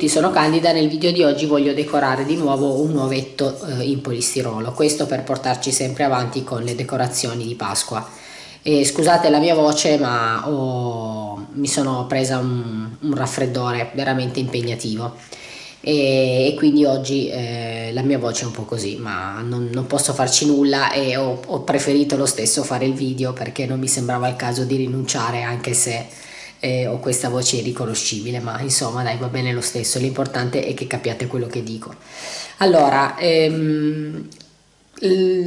Tutti, sono Candida, nel video di oggi voglio decorare di nuovo un nuovetto eh, in polistirolo, questo per portarci sempre avanti con le decorazioni di Pasqua. E scusate la mia voce ma ho, mi sono presa un, un raffreddore veramente impegnativo e, e quindi oggi eh, la mia voce è un po' così ma non, non posso farci nulla e ho, ho preferito lo stesso fare il video perché non mi sembrava il caso di rinunciare anche se eh, ho questa voce irriconoscibile, ma insomma dai va bene lo stesso, l'importante è che capiate quello che dico. Allora, ehm,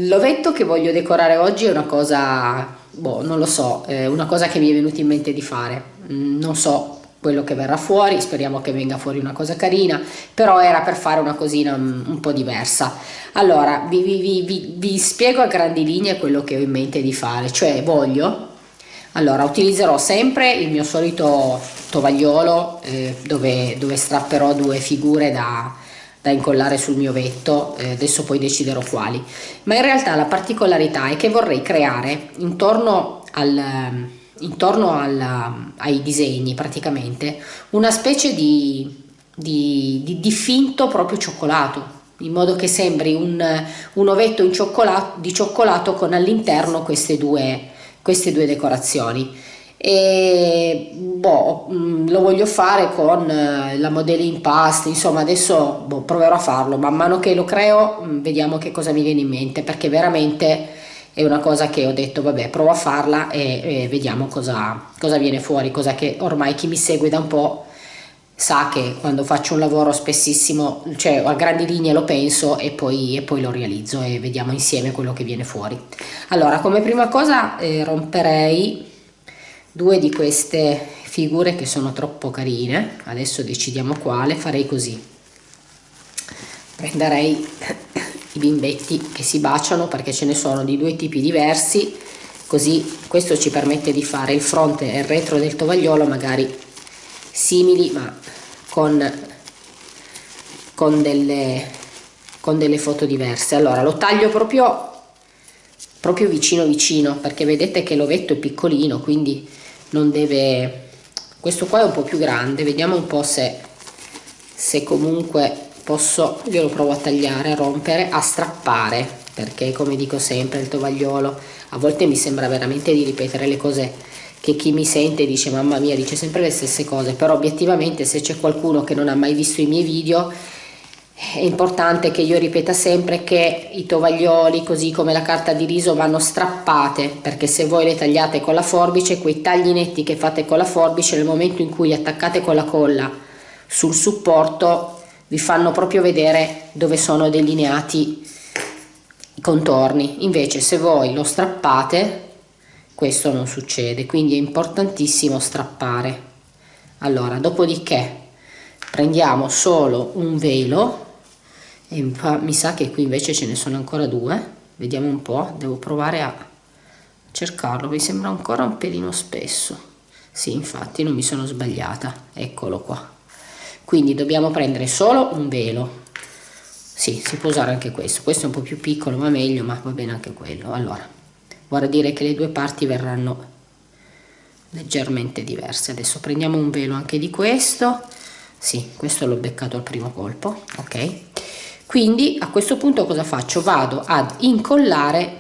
l'ovetto che voglio decorare oggi è una cosa, boh, non lo so, è una cosa che mi è venuta in mente di fare, mm, non so quello che verrà fuori, speriamo che venga fuori una cosa carina, però era per fare una cosina un, un po' diversa. Allora, vi, vi, vi, vi spiego a grandi linee quello che ho in mente di fare, cioè voglio allora utilizzerò sempre il mio solito tovagliolo eh, dove, dove, strapperò due figure da, da incollare sul mio vetto eh, adesso poi deciderò quali. Ma in realtà la particolarità è che vorrei creare intorno al intorno al, ai disegni praticamente una specie di, di, di, di finto proprio cioccolato in modo che sembri un, un ovetto cioccolato, di cioccolato con all'interno queste due queste due decorazioni. E boh, mm, lo voglio fare con eh, la modella in pasta insomma adesso boh, proverò a farlo. Man mano che lo creo mm, vediamo che cosa mi viene in mente perché veramente è una cosa che ho detto vabbè provo a farla e, e vediamo cosa, cosa viene fuori cosa che ormai chi mi segue da un po' sa che quando faccio un lavoro spessissimo, cioè a grandi linee lo penso e poi, e poi lo realizzo e vediamo insieme quello che viene fuori. Allora, come prima cosa eh, romperei due di queste figure che sono troppo carine, adesso decidiamo quale, farei così. Prenderei i bimbetti che si baciano perché ce ne sono di due tipi diversi, così questo ci permette di fare il fronte e il retro del tovagliolo magari simili ma con, con, delle, con delle foto diverse. Allora lo taglio proprio proprio vicino vicino perché vedete che l'ovetto è piccolino quindi non deve questo qua è un po più grande vediamo un po se se comunque posso io lo provo a tagliare a rompere a strappare perché come dico sempre il tovagliolo a volte mi sembra veramente di ripetere le cose che chi mi sente dice mamma mia dice sempre le stesse cose però obiettivamente se c'è qualcuno che non ha mai visto i miei video è importante che io ripeta sempre che i tovaglioli così come la carta di riso vanno strappate perché se voi le tagliate con la forbice quei tagli netti che fate con la forbice nel momento in cui attaccate con la colla sul supporto vi fanno proprio vedere dove sono delineati i contorni. Invece se voi lo strappate questo non succede quindi è importantissimo strappare. Allora dopodiché prendiamo solo un velo e mi sa che qui invece ce ne sono ancora due vediamo un po' devo provare a cercarlo mi sembra ancora un pelino spesso. Sì infatti non mi sono sbagliata eccolo qua. Quindi dobbiamo prendere solo un velo. Sì si può usare anche questo questo è un po' più piccolo ma meglio ma va bene anche quello. Allora vorrà dire che le due parti verranno leggermente diverse. Adesso prendiamo un velo anche di questo. Sì questo l'ho beccato al primo colpo ok? Quindi a questo punto cosa faccio? Vado ad incollare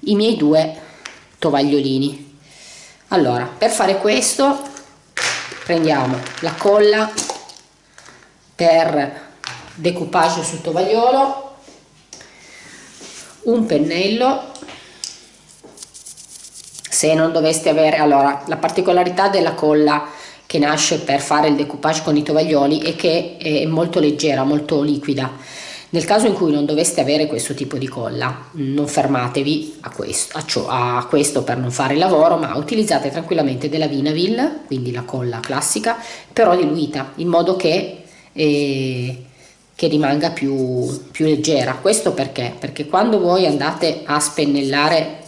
i miei due tovagliolini. Allora per fare questo prendiamo la colla per decoupage sul tovagliolo un pennello se non doveste avere allora la particolarità della colla che nasce per fare il decoupage con i tovaglioli è che è molto leggera molto liquida. Nel caso in cui non doveste avere questo tipo di colla non fermatevi a questo, a, ciò, a questo per non fare il lavoro ma utilizzate tranquillamente della Vinaville quindi la colla classica però diluita in modo che eh, che rimanga più, più leggera. Questo perché? Perché quando voi andate a spennellare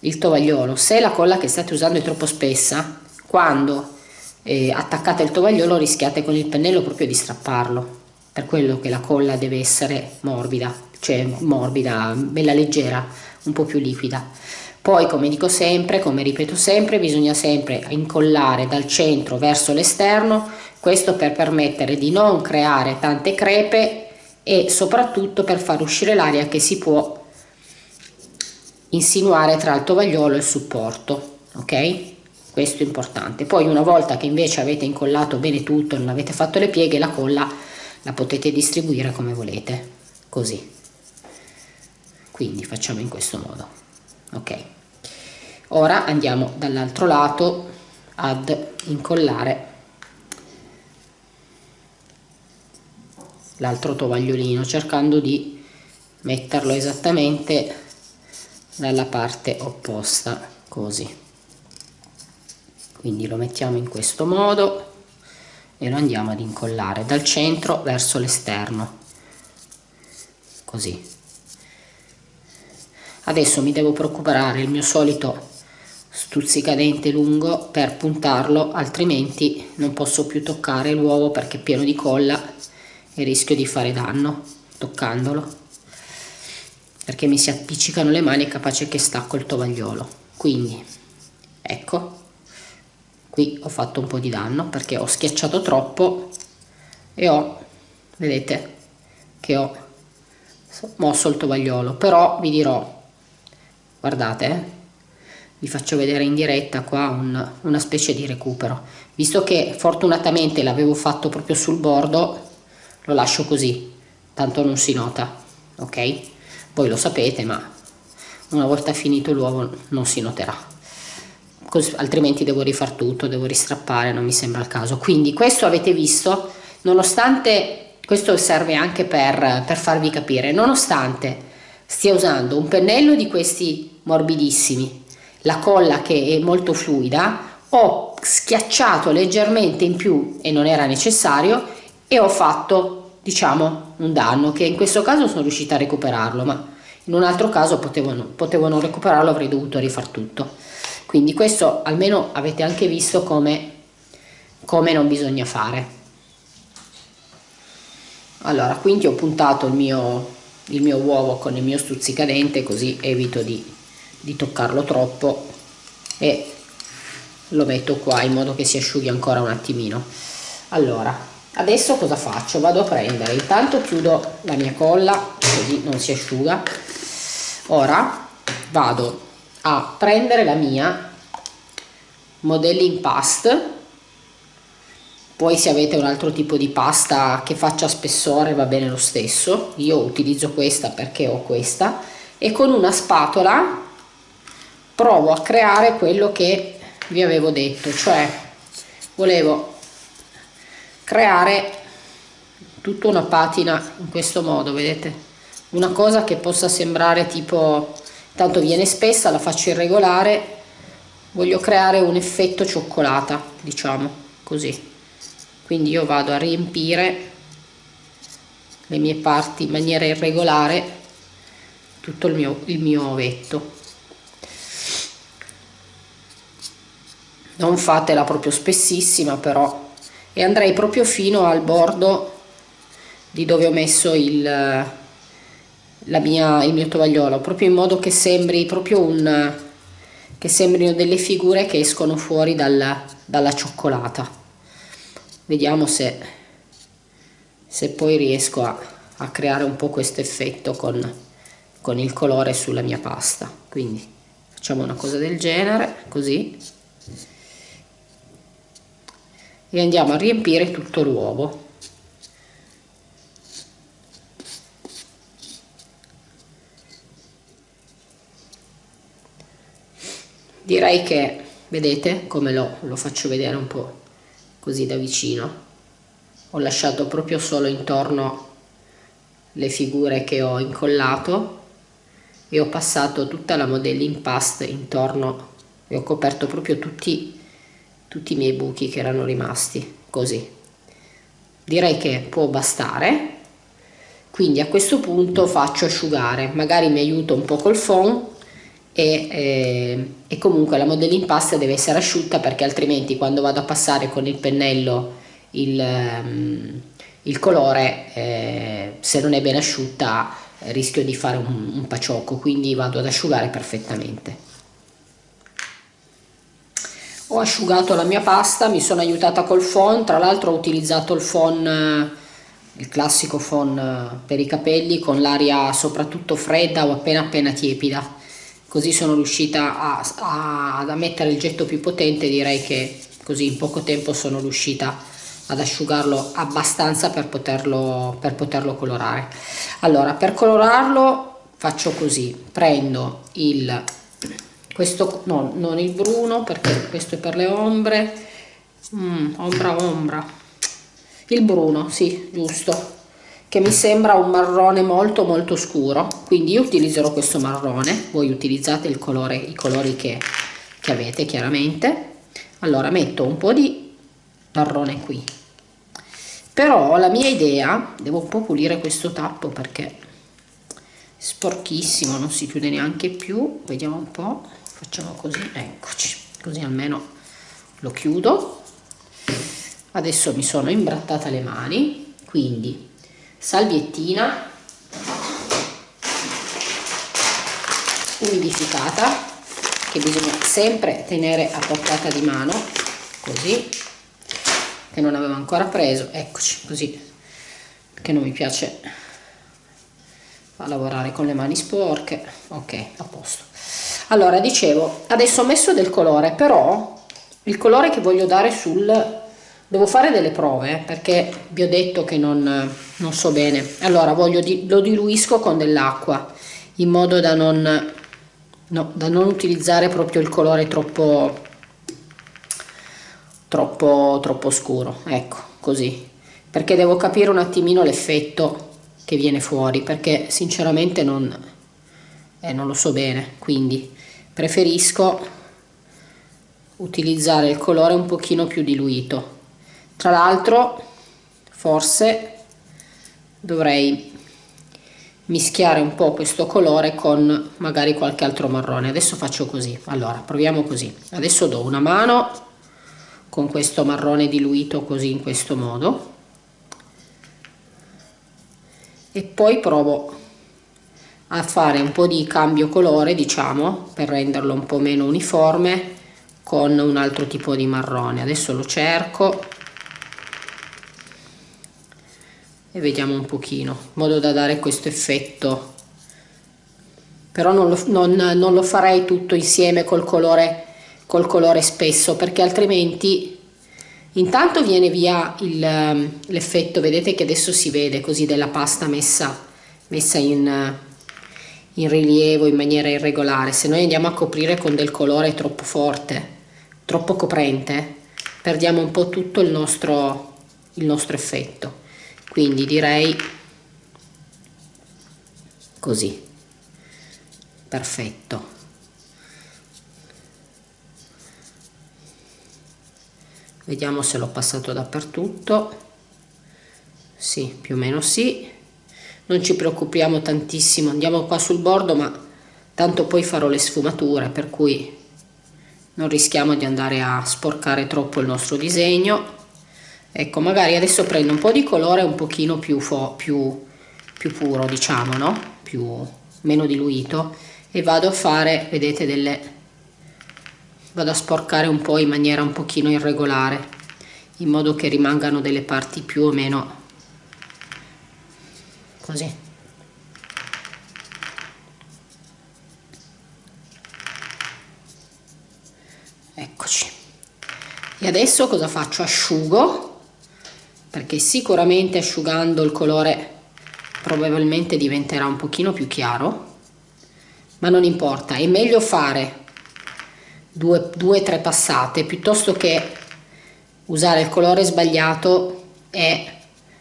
il tovagliolo. Se la colla che state usando è troppo spessa quando eh, attaccate il tovagliolo rischiate con il pennello proprio di strapparlo. Per quello che la colla deve essere morbida cioè morbida bella leggera un po più liquida. Poi come dico sempre come ripeto sempre bisogna sempre incollare dal centro verso l'esterno questo per permettere di non creare tante crepe e soprattutto per far uscire l'aria che si può insinuare tra il tovagliolo e il supporto ok? Questo è importante. Poi una volta che invece avete incollato bene tutto non avete fatto le pieghe la colla la potete distribuire come volete così. Quindi facciamo in questo modo ok? Ora andiamo dall'altro lato ad incollare l'altro tovagliolino cercando di metterlo esattamente dalla parte opposta così. Quindi lo mettiamo in questo modo e lo andiamo ad incollare dal centro verso l'esterno così. Adesso mi devo preoccupare il mio solito stuzzicadente lungo per puntarlo altrimenti non posso più toccare l'uovo perché è pieno di colla e rischio di fare danno toccandolo perché mi si appiccicano le mani è capace che stacco il tovagliolo. Quindi ecco qui ho fatto un po' di danno perché ho schiacciato troppo e ho vedete che ho mosso il tovagliolo. Però vi dirò guardate eh, vi faccio vedere in diretta qua un, una specie di recupero. Visto che fortunatamente l'avevo fatto proprio sul bordo lo lascio così tanto non si nota ok voi lo sapete ma una volta finito l'uovo non si noterà. Così, altrimenti devo rifar tutto devo ristrappare non mi sembra il caso. Quindi questo avete visto nonostante questo serve anche per, per farvi capire nonostante stia usando un pennello di questi morbidissimi la colla che è molto fluida ho schiacciato leggermente in più e non era necessario e ho fatto diciamo un danno che in questo caso sono riuscita a recuperarlo ma in un altro caso potevo non recuperarlo avrei dovuto rifar tutto. Quindi questo almeno avete anche visto come, come non bisogna fare. Allora quindi ho puntato il mio, il mio uovo con il mio stuzzicadente così evito di, di toccarlo troppo e lo metto qua in modo che si asciughi ancora un attimino. Allora adesso cosa faccio? Vado a prendere. Intanto chiudo la mia colla così non si asciuga. Ora vado a prendere la mia modelling past. Poi se avete un altro tipo di pasta che faccia spessore va bene lo stesso. Io utilizzo questa perché ho questa. E con una spatola provo a creare quello che vi avevo detto cioè volevo creare tutta una patina in questo modo vedete? Una cosa che possa sembrare tipo tanto viene spessa la faccio irregolare voglio creare un effetto cioccolata diciamo così. Quindi io vado a riempire le mie parti in maniera irregolare tutto il mio, il mio ovetto non fatela proprio spessissima però e andrei proprio fino al bordo di dove ho messo il, mia, il mio tovagliolo proprio in modo che sembri proprio un che sembrino delle figure che escono fuori dalla, dalla cioccolata. Vediamo se, se poi riesco a, a creare un po' questo effetto con, con il colore sulla mia pasta. Quindi facciamo una cosa del genere così e andiamo a riempire tutto l'uovo. Direi che vedete come lo, lo faccio vedere un po' così da vicino. Ho lasciato proprio solo intorno le figure che ho incollato e ho passato tutta la modelling paste intorno e ho coperto proprio tutti tutti i miei buchi che erano rimasti così. Direi che può bastare. Quindi a questo punto faccio asciugare. Magari mi aiuto un po' col foam e, eh, e comunque la modelling pasta deve essere asciutta perché altrimenti quando vado a passare con il pennello il, um, il colore eh, se non è ben asciutta rischio di fare un, un paciocco quindi vado ad asciugare perfettamente ho asciugato la mia pasta mi sono aiutata col phon tra l'altro ho utilizzato il phon il classico phon per i capelli con l'aria soprattutto fredda o appena appena tiepida. Così sono riuscita a, a, ad mettere il getto più potente direi che così in poco tempo sono riuscita ad asciugarlo abbastanza per poterlo, per poterlo colorare. Allora per colorarlo faccio così. Prendo il questo no non il bruno perché questo è per le ombre. Mm, ombra ombra. Il bruno sì giusto. Che mi sembra un marrone molto molto scuro. Quindi io utilizzerò questo marrone. Voi utilizzate il colore i colori che, che avete chiaramente. Allora metto un po di marrone qui. Però la mia idea devo un po' pulire questo tappo perché è sporchissimo non si chiude neanche più. Vediamo un po' facciamo così eccoci. Così almeno lo chiudo. Adesso mi sono imbrattata le mani quindi salviettina umidificata che bisogna sempre tenere a portata di mano così che non avevo ancora preso. Eccoci così che non mi piace lavorare con le mani sporche. Ok a posto allora dicevo adesso ho messo del colore però il colore che voglio dare sul devo fare delle prove perché vi ho detto che non, non so bene. Allora voglio di, lo diluisco con dell'acqua in modo da non, no, da non utilizzare proprio il colore troppo troppo troppo scuro ecco così. Perché devo capire un attimino l'effetto che viene fuori perché sinceramente non, eh, non lo so bene quindi preferisco utilizzare il colore un pochino più diluito. Tra l'altro forse dovrei mischiare un po' questo colore con magari qualche altro marrone. Adesso faccio così. Allora proviamo così. Adesso do una mano con questo marrone diluito così in questo modo. E poi provo a fare un po' di cambio colore diciamo per renderlo un po' meno uniforme con un altro tipo di marrone. Adesso lo cerco e vediamo un pochino in modo da dare questo effetto. Però non lo, non, non lo farei tutto insieme col colore col colore spesso perché altrimenti intanto viene via l'effetto vedete che adesso si vede così della pasta messa messa in in rilievo in maniera irregolare. Se noi andiamo a coprire con del colore troppo forte troppo coprente perdiamo un po' tutto il nostro il nostro effetto. Quindi direi così. Perfetto. Vediamo se l'ho passato dappertutto. Sì più o meno sì non ci preoccupiamo tantissimo andiamo qua sul bordo ma tanto poi farò le sfumature per cui non rischiamo di andare a sporcare troppo il nostro disegno. Ecco magari adesso prendo un po' di colore un pochino più, più, più puro diciamo no? Più meno diluito e vado a fare vedete delle vado a sporcare un po' in maniera un pochino irregolare in modo che rimangano delle parti più o meno così. Eccoci. E adesso cosa faccio? Asciugo perché sicuramente asciugando il colore probabilmente diventerà un pochino più chiaro ma non importa è meglio fare due o tre passate piuttosto che usare il colore sbagliato e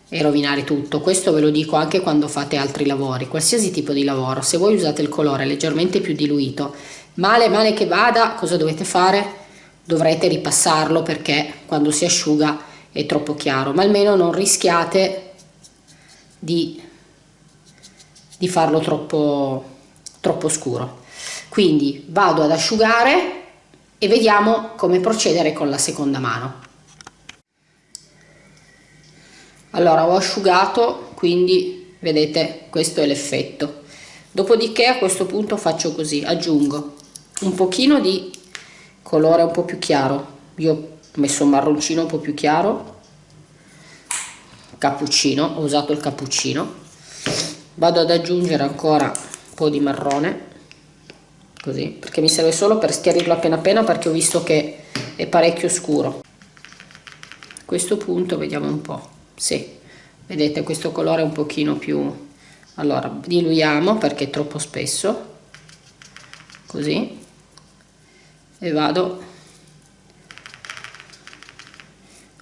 e rovinare tutto. Questo ve lo dico anche quando fate altri lavori qualsiasi tipo di lavoro. Se voi usate il colore leggermente più diluito male male che vada cosa dovete fare? Dovrete ripassarlo perché quando si asciuga è troppo chiaro ma almeno non rischiate di, di farlo troppo troppo scuro. Quindi vado ad asciugare e vediamo come procedere con la seconda mano allora ho asciugato quindi vedete questo è l'effetto. Dopodiché a questo punto faccio così aggiungo un pochino di colore un po più chiaro. Io ho messo un marroncino un po' più chiaro. Cappuccino ho usato il cappuccino. Vado ad aggiungere ancora un po' di marrone così perché mi serve solo per schiarirlo appena appena perché ho visto che è parecchio scuro. A questo punto vediamo un po' sì. Vedete questo colore un pochino più allora diluiamo perché è troppo spesso. Così. E vado.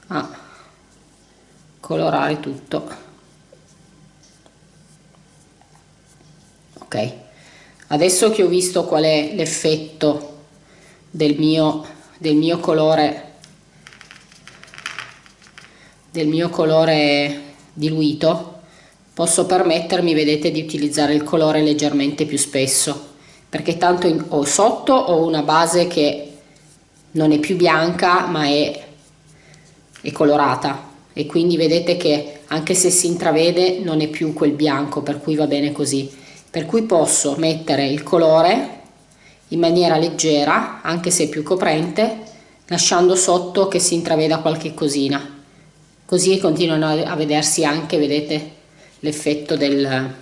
A colorare tutto. Ok. Adesso che ho visto qual è l'effetto del mio del mio colore del mio colore diluito posso permettermi vedete di utilizzare il colore leggermente più spesso perché tanto in, ho sotto ho una base che non è più bianca ma è, è colorata. E quindi vedete che anche se si intravede non è più quel bianco per cui va bene così. Per cui posso mettere il colore in maniera leggera anche se più coprente lasciando sotto che si intraveda qualche cosina così continuano a vedersi anche vedete l'effetto del,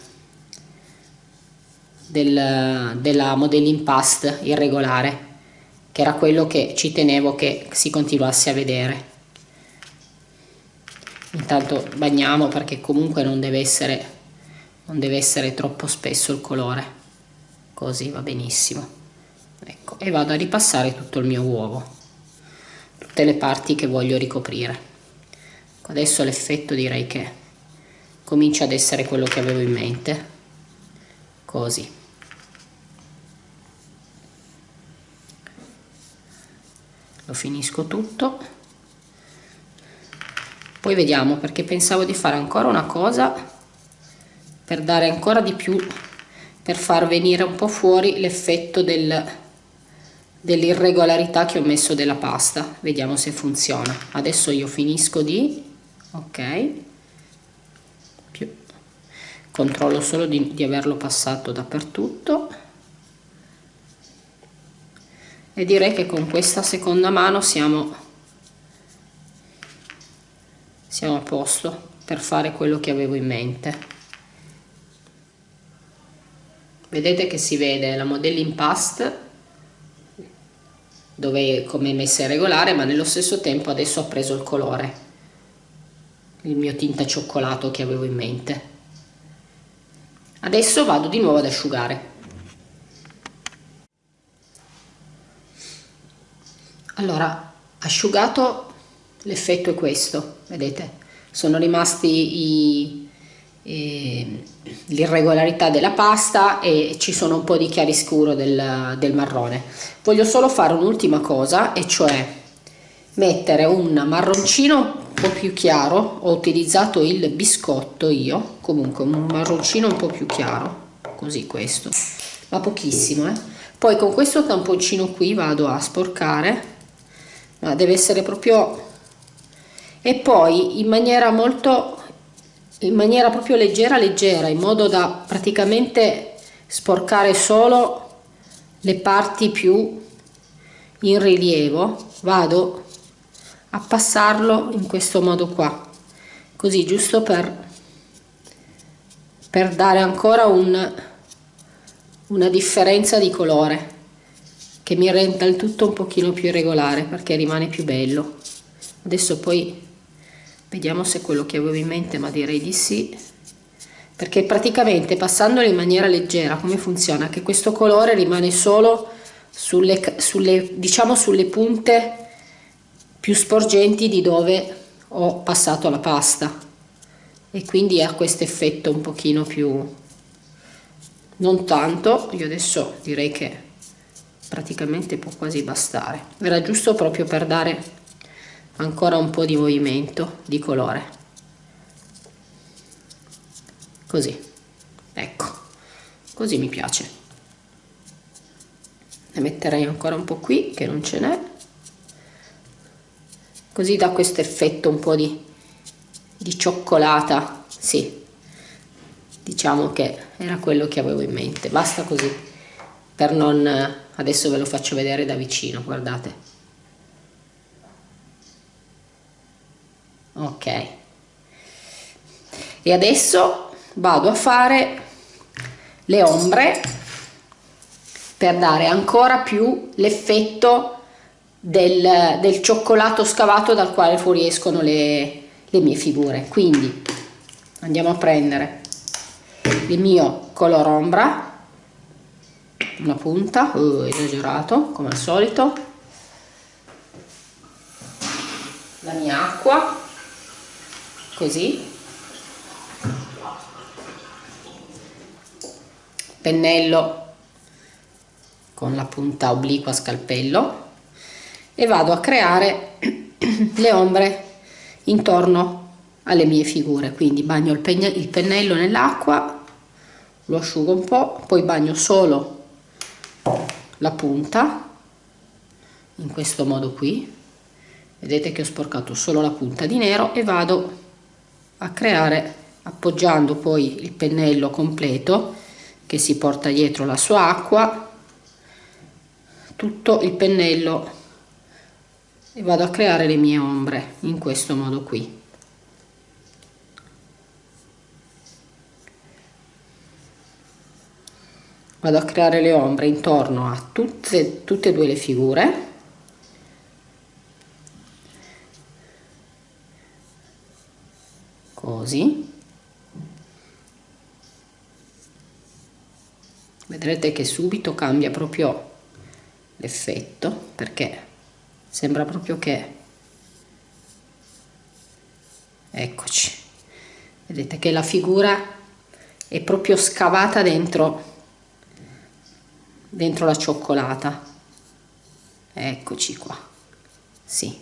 del, della modelling past irregolare che era quello che ci tenevo che si continuasse a vedere. Intanto bagniamo perché comunque non deve essere non deve essere troppo spesso il colore. Così va benissimo. Ecco e vado a ripassare tutto il mio uovo tutte le parti che voglio ricoprire adesso l'effetto direi che comincia ad essere quello che avevo in mente. Così. Lo finisco tutto. Poi vediamo perché pensavo di fare ancora una cosa per dare ancora di più per far venire un po' fuori l'effetto del, dell'irregolarità che ho messo della pasta. Vediamo se funziona. Adesso io finisco di ok. Più. Controllo solo di, di averlo passato dappertutto. E direi che con questa seconda mano siamo siamo a posto per fare quello che avevo in mente. Vedete che si vede la modelling past dove come messa regolare ma nello stesso tempo adesso ho preso il colore il mio tinta cioccolato che avevo in mente. Adesso vado di nuovo ad asciugare. Allora asciugato l'effetto è questo vedete? Sono rimasti l'irregolarità della pasta e ci sono un po' di chiaroscuro del, del marrone. Voglio solo fare un'ultima cosa e cioè mettere un marroncino po' più chiaro ho utilizzato il biscotto io comunque un marroncino un po' più chiaro così questo ma pochissimo eh? poi con questo tamponcino qui vado a sporcare ma deve essere proprio e poi in maniera molto in maniera proprio leggera leggera in modo da praticamente sporcare solo le parti più in rilievo vado a passarlo in questo modo qua. Così giusto per per dare ancora un, una differenza di colore che mi renda il tutto un pochino più irregolare perché rimane più bello. Adesso poi vediamo se è quello che avevo in mente ma direi di sì. Perché praticamente passandolo in maniera leggera come funziona? Che questo colore rimane solo sulle, sulle diciamo sulle punte più sporgenti di dove ho passato la pasta. E quindi ha questo effetto un pochino più non tanto io adesso direi che praticamente può quasi bastare. Era giusto proprio per dare ancora un po' di movimento di colore. Così ecco così mi piace. Ne metterei ancora un po' qui che non ce n'è così da questo effetto un po' di, di cioccolata sì. Diciamo che era quello che avevo in mente. Basta così per non adesso ve lo faccio vedere da vicino guardate. Ok. E adesso vado a fare le ombre per dare ancora più l'effetto del, del, cioccolato scavato dal quale fuoriescono le, le mie figure. Quindi andiamo a prendere il mio color ombra una punta uh, esagerato come al solito la mia acqua così pennello con la punta obliqua scalpello e vado a creare le ombre intorno alle mie figure. Quindi bagno il, il pennello nell'acqua lo asciugo un po' poi bagno solo la punta in questo modo qui. Vedete che ho sporcato solo la punta di nero e vado a creare appoggiando poi il pennello completo che si porta dietro la sua acqua tutto il pennello e vado a creare le mie ombre in questo modo qui. Vado a creare le ombre intorno a tutte, tutte e due le figure. Così. Vedrete che subito cambia proprio l'effetto perché sembra proprio che. Eccoci. Vedete che la figura è proprio scavata dentro dentro la cioccolata. Eccoci qua. Sì.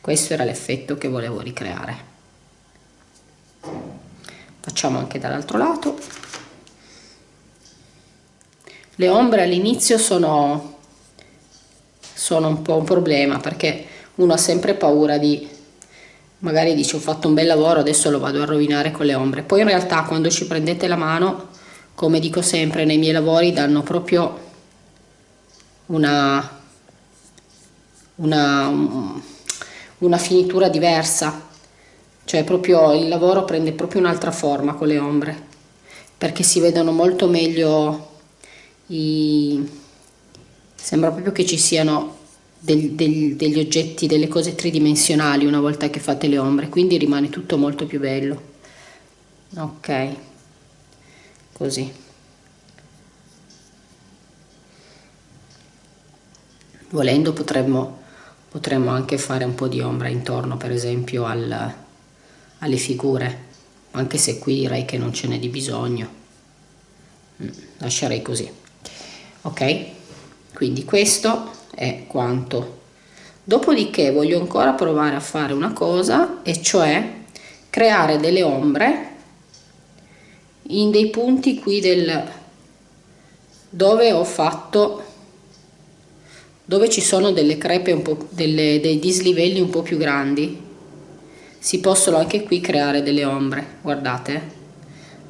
Questo era l'effetto che volevo ricreare. Facciamo anche dall'altro lato. Le ombre all'inizio sono sono un po' un problema perché uno ha sempre paura di magari dice ho fatto un bel lavoro adesso lo vado a rovinare con le ombre. Poi in realtà quando ci prendete la mano come dico sempre nei miei lavori danno proprio una, una, una finitura diversa. Cioè proprio il lavoro prende proprio un'altra forma con le ombre perché si vedono molto meglio i sembra proprio che ci siano del, del, degli oggetti delle cose tridimensionali una volta che fate le ombre quindi rimane tutto molto più bello. Ok. Così. Volendo potremmo, potremmo anche fare un po' di ombra intorno per esempio al, alle figure anche se qui direi che non ce n'è di bisogno. Mm, lascerei così. Ok. Quindi questo è quanto. Dopodiché voglio ancora provare a fare una cosa e cioè creare delle ombre in dei punti qui del dove ho fatto dove ci sono delle crepe un po' delle, dei dislivelli un po' più grandi. Si possono anche qui creare delle ombre guardate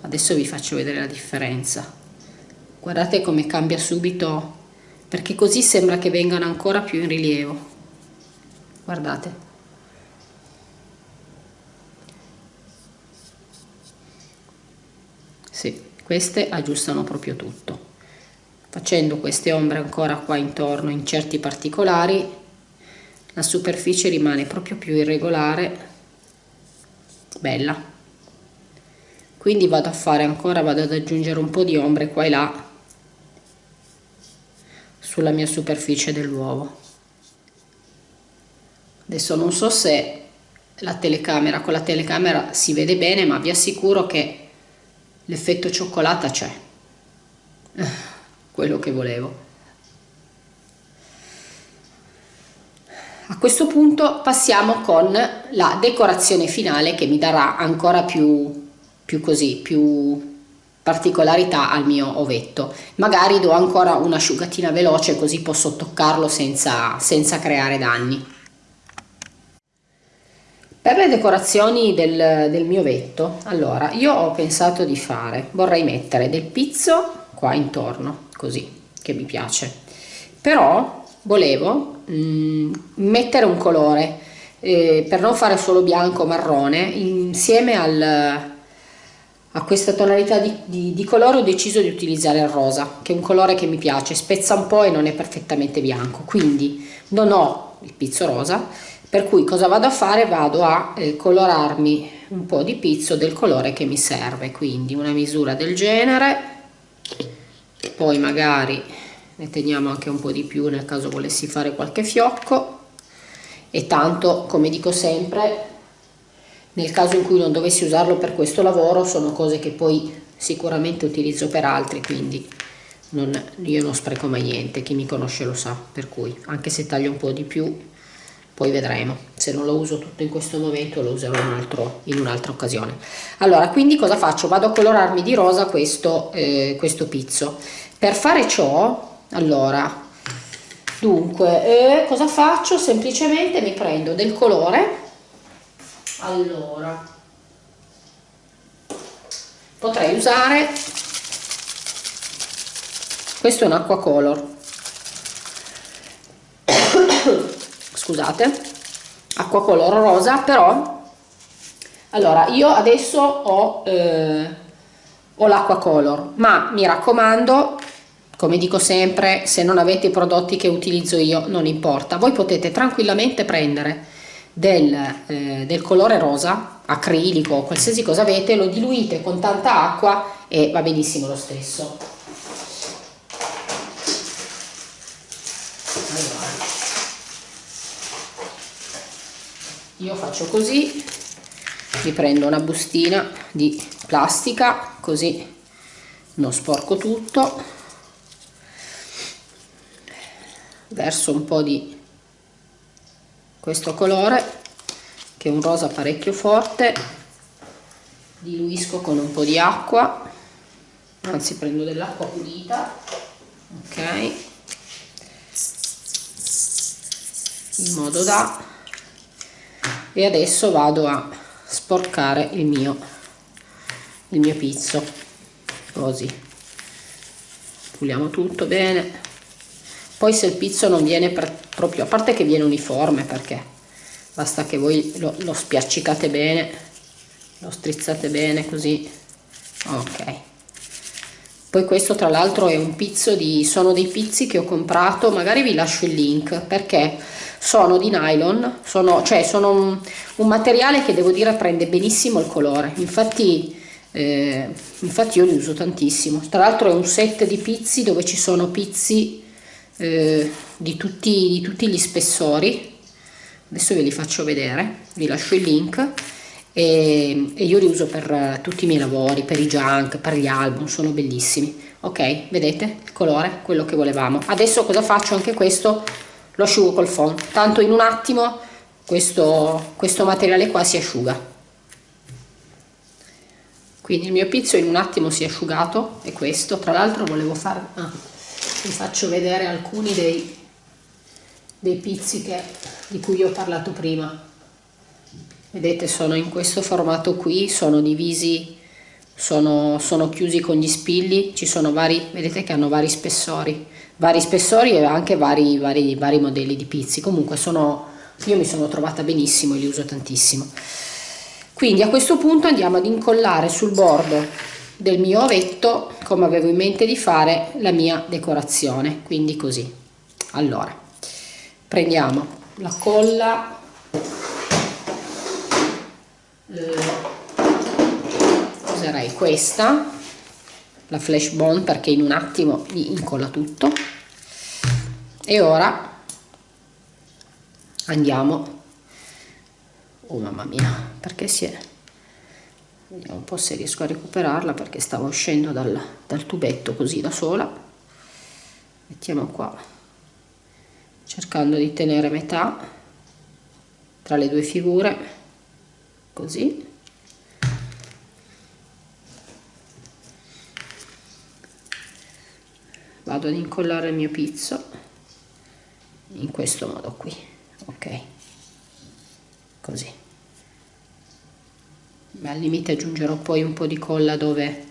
adesso vi faccio vedere la differenza. Guardate come cambia subito perché così sembra che vengano ancora più in rilievo. Guardate. Sì, queste aggiustano proprio tutto. Facendo queste ombre ancora qua intorno in certi particolari la superficie rimane proprio più irregolare. Bella. Quindi vado a fare ancora vado ad aggiungere un po di ombre qua e là sulla mia superficie dell'uovo. Adesso non so se la telecamera con la telecamera si vede bene ma vi assicuro che l'effetto cioccolata c'è. Quello che volevo. A questo punto passiamo con la decorazione finale che mi darà ancora più, più così più particolarità al mio ovetto. Magari do ancora un'asciugatina veloce così posso toccarlo senza, senza creare danni. Per le decorazioni del, del mio ovetto allora io ho pensato di fare vorrei mettere del pizzo qua intorno così che mi piace. Però volevo mh, mm, mettere un colore eh, per non fare solo bianco marrone insieme al, a questa tonalità di, di, di, colore ho deciso di utilizzare il rosa che è un colore che mi piace spezza un po' e non è perfettamente bianco. Quindi non ho il pizzo rosa per cui cosa vado a fare? Vado a eh, colorarmi un po' di pizzo del colore che mi serve. Quindi una misura del genere poi magari ne teniamo anche un po' di più nel caso volessi fare qualche fiocco. E tanto come dico sempre nel caso in cui non dovessi usarlo per questo lavoro sono cose che poi sicuramente utilizzo per altri quindi non, io non spreco mai niente chi mi conosce lo sa per cui anche se taglio un po' di più poi vedremo. Se non lo uso tutto in questo momento lo userò in, un'altra occasione. Allora quindi cosa faccio? Vado a colorarmi di rosa questo, eh, questo pizzo. Per fare ciò allora dunque eh, cosa faccio? Semplicemente mi prendo del colore allora potrei usare questo è un acqua color. Scusate acqua color rosa però allora io adesso ho, eh, ho l'acqua color ma mi raccomando come dico sempre se non avete i prodotti che utilizzo io non importa. Voi potete tranquillamente prendere del, eh, del colore rosa acrilico qualsiasi cosa avete lo diluite con tanta acqua e va benissimo lo stesso. Io faccio così mi prendo una bustina di plastica così non sporco tutto. Verso un po' di questo colore che è un rosa parecchio forte diluisco con un po' di acqua anzi prendo dell'acqua pulita ok in modo da e adesso vado a sporcare il mio il mio pizzo così puliamo tutto bene poi se il pizzo non viene proprio a parte che viene uniforme perché basta che voi lo, lo spiaccicate bene lo strizzate bene così. Ok. Poi questo tra l'altro è un pizzo di sono dei pizzi che ho comprato magari vi lascio il link perché sono di nylon sono cioè sono un, un materiale che devo dire prende benissimo il colore. Infatti eh, infatti io li uso tantissimo. Tra l'altro è un set di pizzi dove ci sono pizzi eh, di, tutti, di tutti gli spessori adesso ve li faccio vedere vi lascio il link e, e io li uso per tutti i miei lavori, per i junk, per gli album, sono bellissimi. Ok, vedete il colore, quello che volevamo. Adesso cosa faccio? Anche questo lo asciugo col phon, tanto in un attimo questo, questo materiale qua si asciuga. Quindi il mio pizzo in un attimo si è asciugato, è questo. Tra l'altro volevo fare... Ah, vi faccio vedere alcuni dei, dei pizzi di cui ho parlato prima. Vedete sono in questo formato qui sono divisi sono, sono chiusi con gli spilli ci sono vari vedete che hanno vari spessori. Vari spessori e anche vari, vari, vari modelli di pizzi. Comunque sono io mi sono trovata benissimo e li uso tantissimo. Quindi a questo punto andiamo ad incollare sul bordo del mio ovetto come avevo in mente di fare la mia decorazione. Quindi così. Allora prendiamo la colla. Userei questa la flash bond perché in un attimo mi incolla tutto. E ora andiamo. Oh mamma mia perché si è vediamo un po' se riesco a recuperarla perché stavo uscendo dal, dal tubetto così da sola. Mettiamo qua cercando di tenere metà tra le due figure così. Vado ad incollare il mio pizzo in questo modo qui ok? Così al limite aggiungerò poi un po' di colla dove,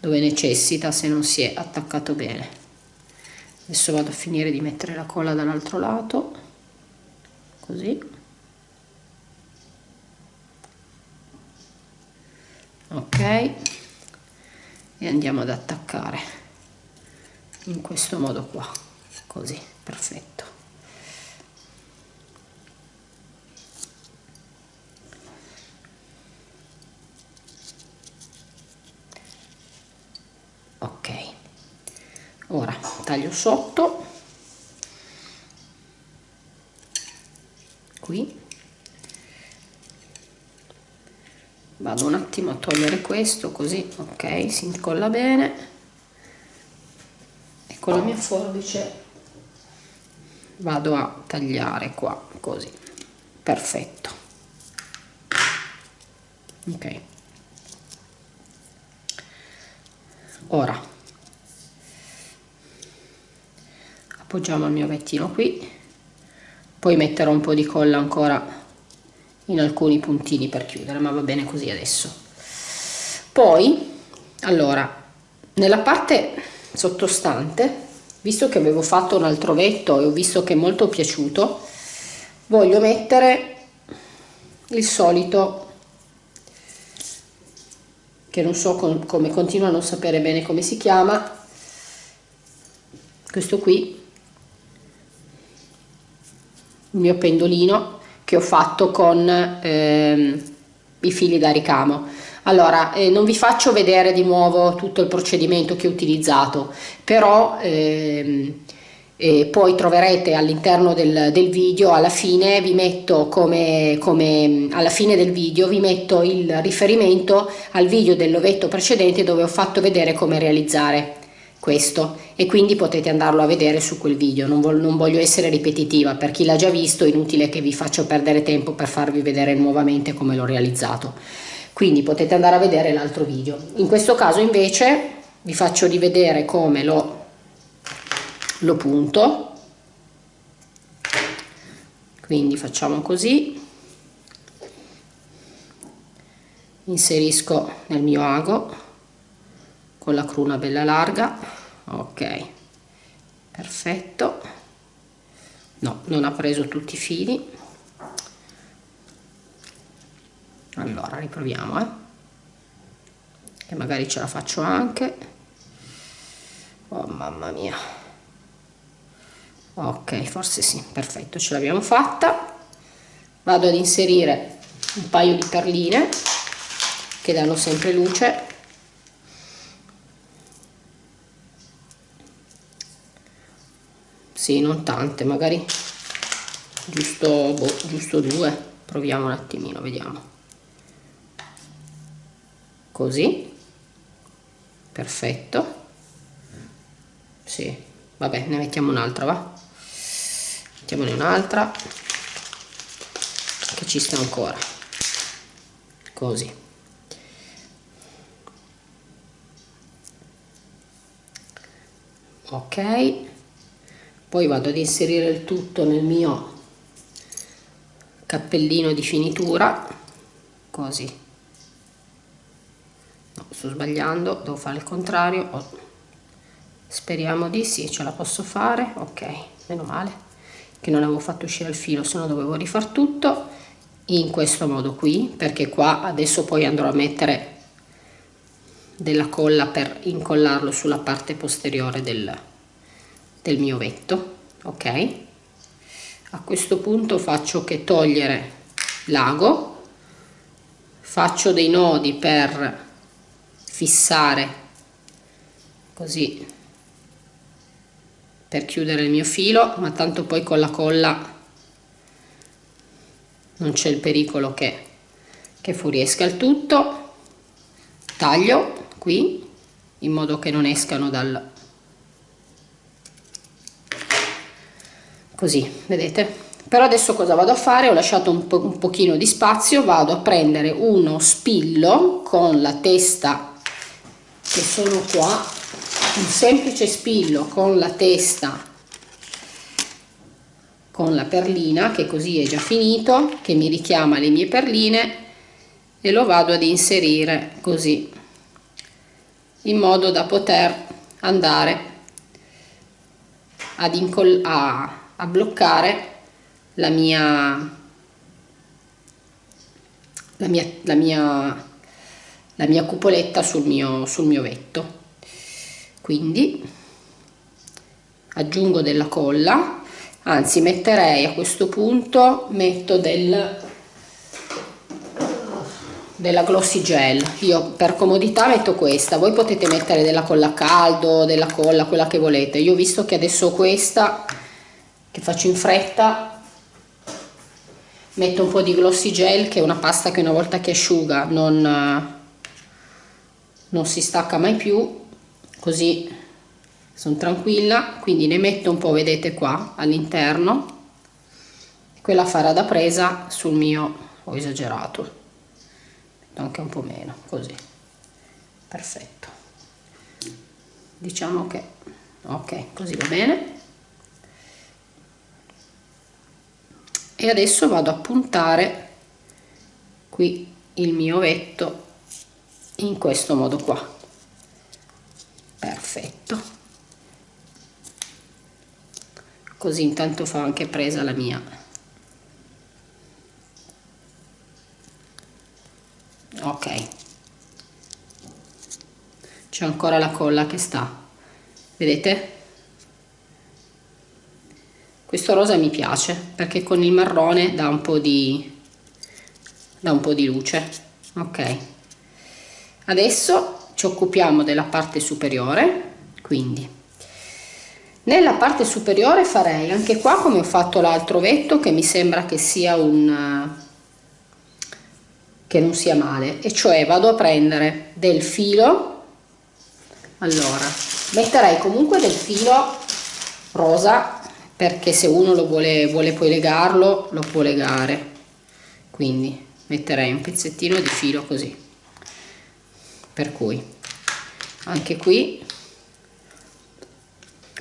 dove necessita se non si è attaccato bene. Adesso vado a finire di mettere la colla dall'altro lato così. Ok. E andiamo ad attaccare in questo modo qua così perfetto. Taglio sotto. Qui. Vado un attimo a togliere questo così ok si incolla bene. E con la mia forbice. Vado a tagliare qua così. Perfetto. Ok. Ora appoggiamo il mio vettino qui. Poi metterò un po' di colla ancora in alcuni puntini per chiudere ma va bene così adesso. Poi allora nella parte sottostante visto che avevo fatto un altro vetto e ho visto che è molto piaciuto voglio mettere il solito che non so com come continuo a non sapere bene come si chiama questo qui il mio pendolino che ho fatto con ehm, i fili da ricamo. Allora eh, non vi faccio vedere di nuovo tutto il procedimento che ho utilizzato però ehm, e poi troverete all'interno del, del, video alla fine vi metto come, come alla fine del video vi metto il riferimento al video dell'ovetto precedente dove ho fatto vedere come realizzare questo. E quindi potete andarlo a vedere su quel video. Non, vol non voglio essere ripetitiva. Per chi l'ha già visto è inutile che vi faccio perdere tempo per farvi vedere nuovamente come l'ho realizzato. Quindi potete andare a vedere l'altro video. In questo caso invece vi faccio rivedere come lo, lo punto. Quindi facciamo così. Inserisco nel mio ago con la cruna bella larga. Ok. Perfetto. No non ha preso tutti i fili. Allora riproviamo eh. Che magari ce la faccio anche. Oh mamma mia. Ok forse sì. Perfetto ce l'abbiamo fatta. Vado ad inserire un paio di perline che danno sempre luce sì non tante magari giusto boh, giusto due. Proviamo un attimino vediamo. Così. Perfetto. Sì. Vabbè ne mettiamo un'altra va? Mettiamone un'altra che ci sta ancora. Così. Ok poi vado ad inserire il tutto nel mio cappellino di finitura così no, sto sbagliando devo fare il contrario oh. speriamo di sì ce la posso fare ok meno male che non avevo fatto uscire il filo se no dovevo rifar tutto in questo modo qui perché qua adesso poi andrò a mettere della colla per incollarlo sulla parte posteriore del, del mio vetto ok? A questo punto faccio che togliere l'ago faccio dei nodi per fissare così per chiudere il mio filo ma tanto poi con la colla non c'è il pericolo che, che fuoriesca il tutto. Taglio qui in modo che non escano dal, così vedete? Però adesso cosa vado a fare? Ho lasciato un, po un pochino di spazio vado a prendere uno spillo con la testa che sono qua un semplice spillo con la testa con la perlina che così è già finito che mi richiama le mie perline e lo vado ad inserire così in modo da poter andare ad incollare a bloccare la mia la mia, la mia la mia cupoletta sul mio, sul mio vetto. Quindi aggiungo della colla anzi metterei a questo punto metto del della glossy gel. Io per comodità metto questa. Voi potete mettere della colla a caldo della colla quella che volete. Io ho visto che adesso questa che faccio in fretta metto un po' di glossy gel che è una pasta che una volta che asciuga non, non si stacca mai più così sono tranquilla. Quindi ne metto un po' vedete qua all'interno quella farà da presa sul mio ho esagerato anche un po' meno così. Perfetto. Diciamo che ok così va bene e adesso vado a puntare qui il mio ovetto in questo modo qua. Perfetto. Così intanto fa anche presa la mia. Ok. C'è ancora la colla che sta. Vedete questo rosa mi piace perché con il marrone dà un po di un po di luce. Ok. Adesso ci occupiamo della parte superiore quindi. Nella parte superiore farei anche qua come ho fatto l'altro vetto che mi sembra che sia un che non sia male. E cioè vado a prendere del filo allora metterei comunque del filo rosa perché se uno lo vuole, vuole poi legarlo lo può legare. Quindi metterei un pezzettino di filo così. Per cui anche qui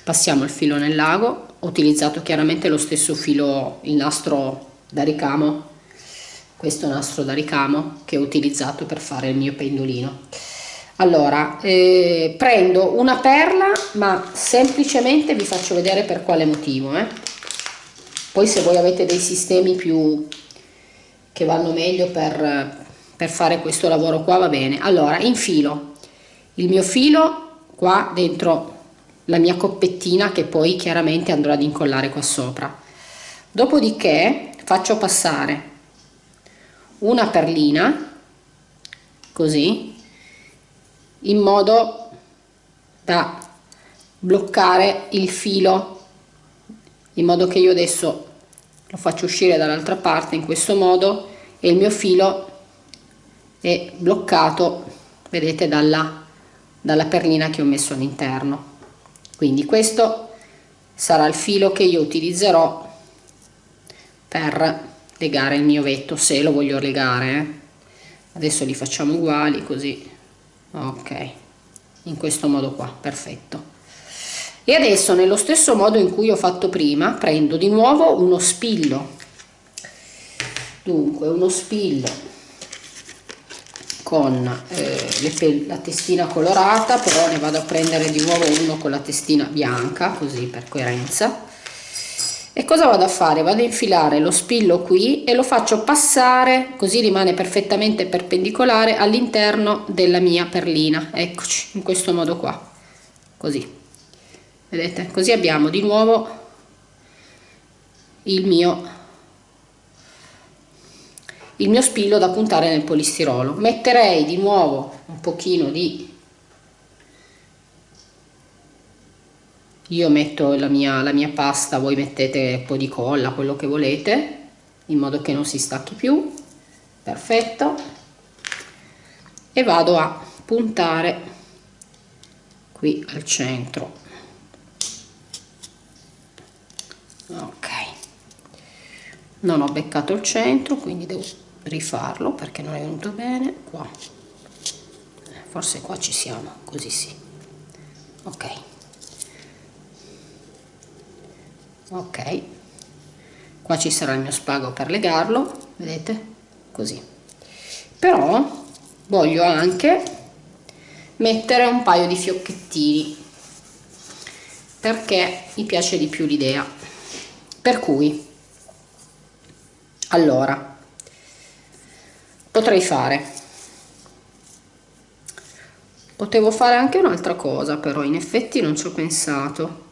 passiamo il filo nel lago ho utilizzato chiaramente lo stesso filo il nastro da ricamo. Questo nastro da ricamo che ho utilizzato per fare il mio pendolino allora eh, prendo una perla ma semplicemente vi faccio vedere per quale motivo eh. poi se voi avete dei sistemi più che vanno meglio per per fare questo lavoro qua va bene. Allora infilo il mio filo qua dentro la mia coppettina che poi chiaramente andrò ad incollare qua sopra. Dopodiché faccio passare una perlina così in modo da bloccare il filo in modo che io adesso lo faccio uscire dall'altra parte in questo modo e il mio filo è bloccato vedete dalla, dalla perlina che ho messo all'interno quindi questo sarà il filo che io utilizzerò per legare il mio vetto se lo voglio legare eh. adesso li facciamo uguali così ok in questo modo qua perfetto. E adesso nello stesso modo in cui ho fatto prima prendo di nuovo uno spillo. Dunque uno spillo con eh, la testina colorata però ne vado a prendere di nuovo uno con la testina bianca così per coerenza e cosa vado a fare? Vado a infilare lo spillo qui e lo faccio passare così rimane perfettamente perpendicolare all'interno della mia perlina. Eccoci in questo modo qua. Così. Vedete? Così abbiamo di nuovo il mio il mio spillo da puntare nel polistirolo. Metterei di nuovo un pochino di io metto la mia, la mia pasta voi mettete un po' di colla quello che volete in modo che non si stacchi più. Perfetto. E vado a puntare qui al centro. Ok. Non ho beccato il centro quindi devo rifarlo perché non è venuto bene. Qua. Forse qua ci siamo così sì. Ok ok. Qua ci sarà il mio spago per legarlo vedete? Così. Però voglio anche mettere un paio di fiocchettini perché mi piace di più l'idea. Per cui allora potrei fare. Potevo fare anche un'altra cosa però in effetti non ci ho pensato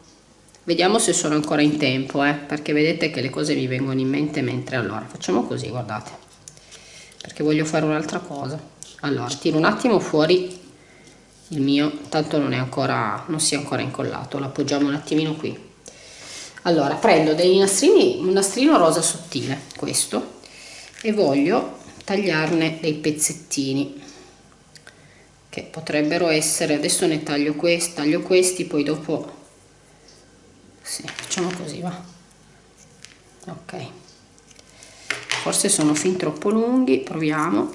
vediamo se sono ancora in tempo eh, perché vedete che le cose mi vengono in mente mentre allora facciamo così guardate. Perché voglio fare un'altra cosa. Allora tiro un attimo fuori il mio tanto non è ancora non si è ancora incollato lo appoggiamo un attimino qui. Allora prendo dei nastrini un nastrino rosa sottile questo e voglio tagliarne dei pezzettini che potrebbero essere adesso ne taglio questi taglio questi poi dopo sì, facciamo così va. Ok. Forse sono fin troppo lunghi proviamo.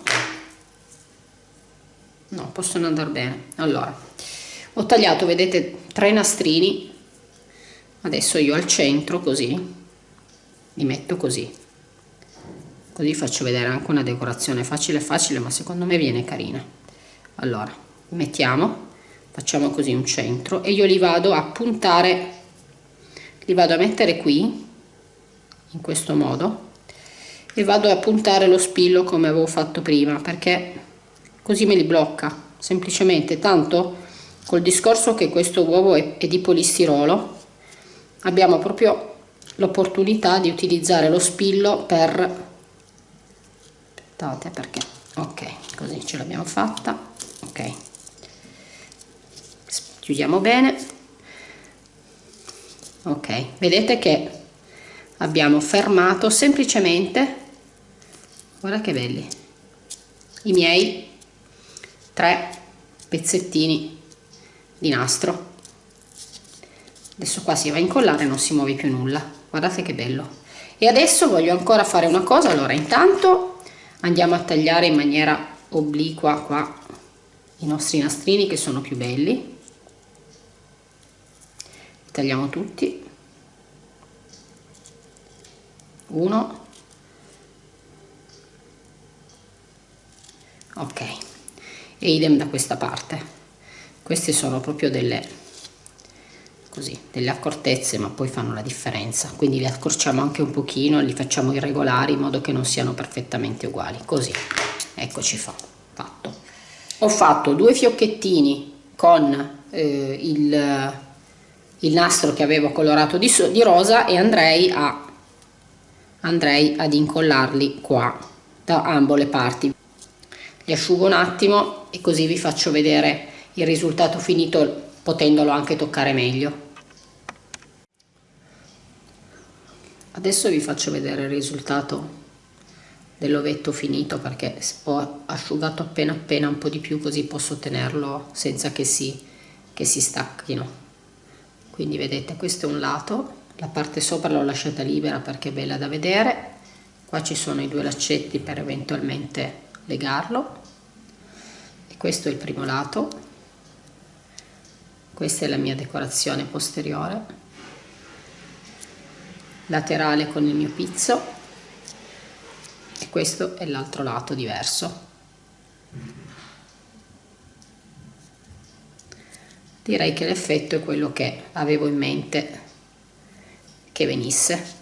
No possono andare bene. Allora ho tagliato vedete tre nastrini. Adesso io al centro così li metto così. Così faccio vedere anche una decorazione facile facile ma secondo me viene carina. Allora mettiamo facciamo così un centro e io li vado a puntare li vado a mettere qui in questo modo e vado a puntare lo spillo come avevo fatto prima perché così me li blocca semplicemente. Tanto col discorso che questo uovo è, è di polistirolo abbiamo proprio l'opportunità di utilizzare lo spillo per aspettate perché ok così ce l'abbiamo fatta ok. Chiudiamo bene ok vedete che abbiamo fermato semplicemente guarda che belli i miei tre pezzettini di nastro. Adesso qua si va a incollare non si muove più nulla. Guardate che bello. E adesso voglio ancora fare una cosa. Allora intanto andiamo a tagliare in maniera obliqua qua i nostri nastrini che sono più belli. li tagliamo tutti. Uno. Ok e idem da questa parte. Queste sono proprio delle così delle accortezze ma poi fanno la differenza. Quindi li accorciamo anche un pochino li facciamo irregolari in modo che non siano perfettamente uguali. Così eccoci fa fatto. Ho fatto due fiocchettini con eh, il, il nastro che avevo colorato di, di rosa e andrei a andrei ad incollarli qua da ambo le parti. Li asciugo un attimo e così vi faccio vedere il risultato finito potendolo anche toccare meglio. Adesso vi faccio vedere il risultato dell'ovetto finito perché ho asciugato appena appena un po' di più così posso tenerlo senza che si, che si stacchino quindi vedete questo è un lato la parte sopra l'ho lasciata libera perché è bella da vedere. Qua ci sono i due laccetti per eventualmente legarlo. E questo è il primo lato. Questa è la mia decorazione posteriore. Laterale con il mio pizzo. E questo è l'altro lato diverso direi che l'effetto è quello che avevo in mente che venisse.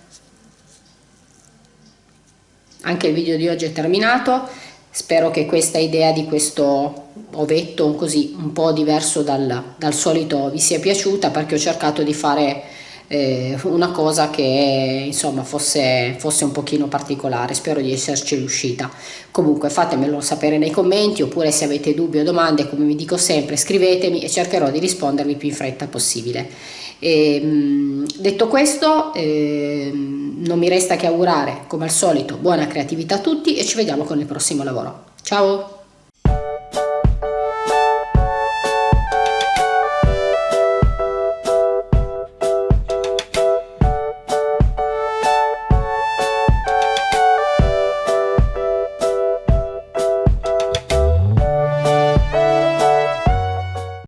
Anche il video di oggi è terminato. Spero che questa idea di questo ovetto così un po' diverso dal, dal solito vi sia piaciuta perché ho cercato di fare eh, una cosa che insomma fosse, fosse un pochino particolare. Spero di esserci riuscita. Comunque fatemelo sapere nei commenti oppure se avete dubbi o domande come vi dico sempre scrivetemi e cercherò di rispondervi più in fretta possibile. E, ehm, detto questo eh, non mi resta che augurare come al solito buona creatività a tutti e ci vediamo con il prossimo lavoro. Ciao